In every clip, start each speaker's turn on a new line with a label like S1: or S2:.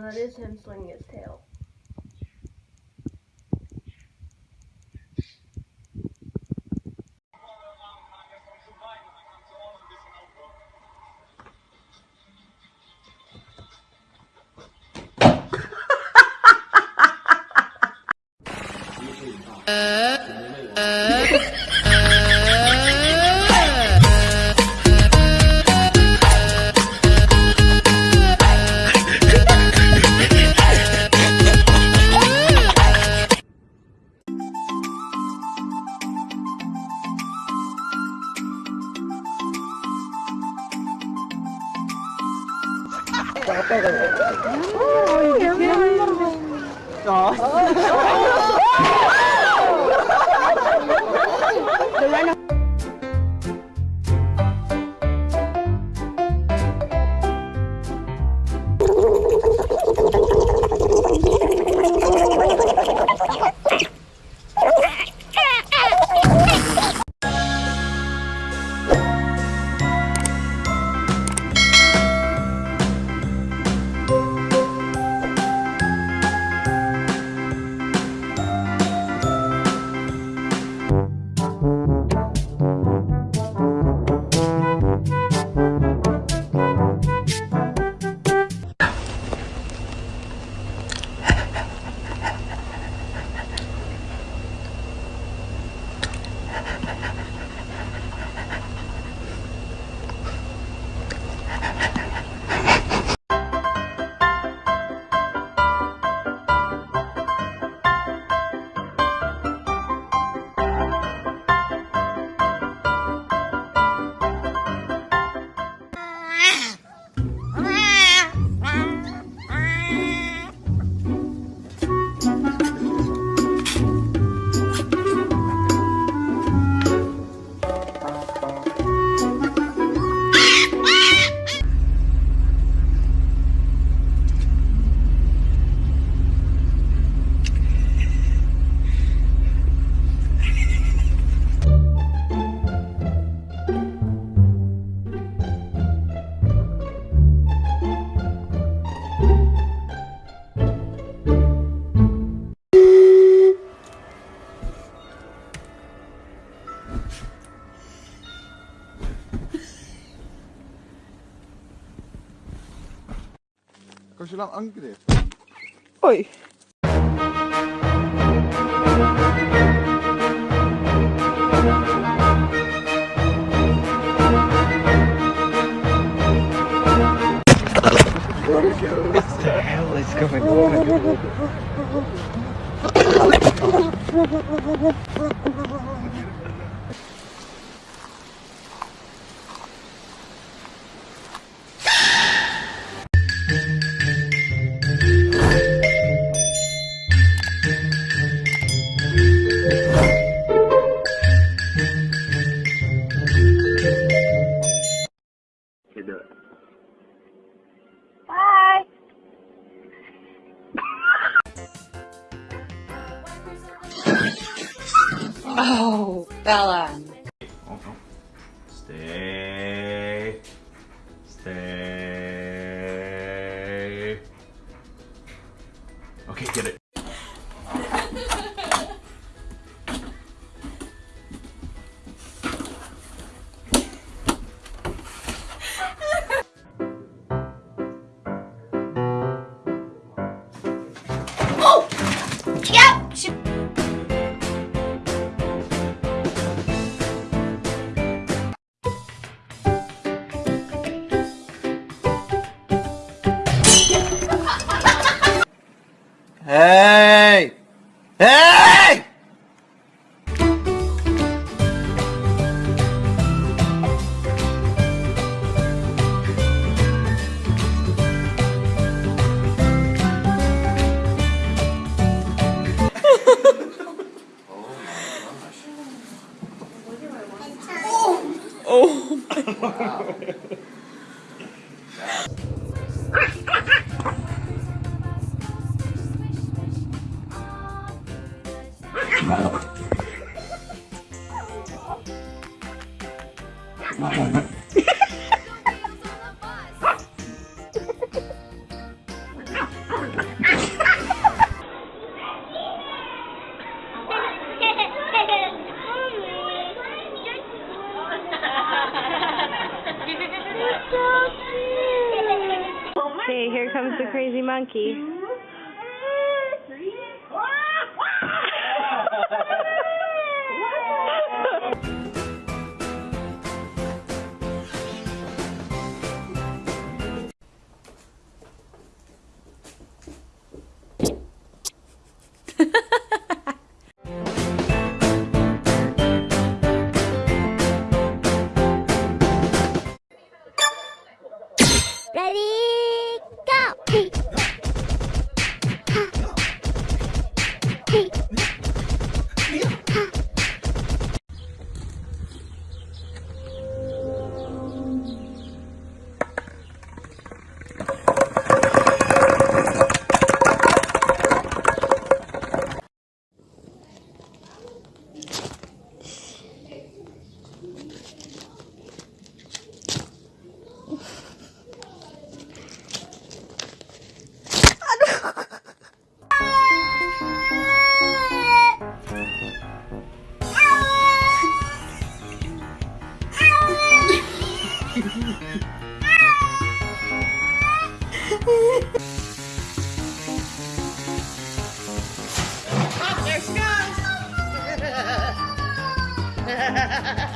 S1: That is him swinging his tail.
S2: Uh.
S1: 아빠,
S3: 아빠가. 아, 이게. 아,
S1: 아, 아.
S3: Kan je
S4: lang nou
S5: angegriffen? Oei. What the?
S3: Okay, get it.
S4: smell. hey, here comes the
S6: crazy monkey. Roundhouse.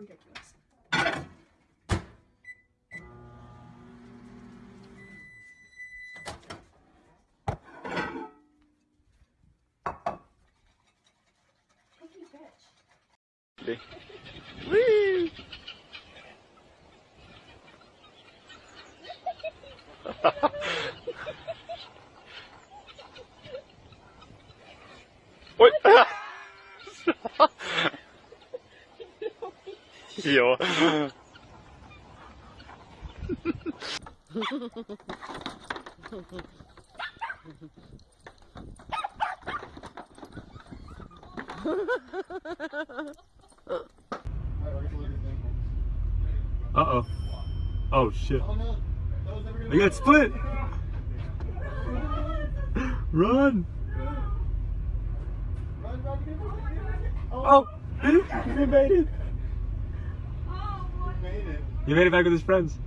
S6: ridiculous. Bitch.
S7: Oj! here. Uh-oh. Oh, shit. I got split! Run! Oh! He made! He made it back with his friends.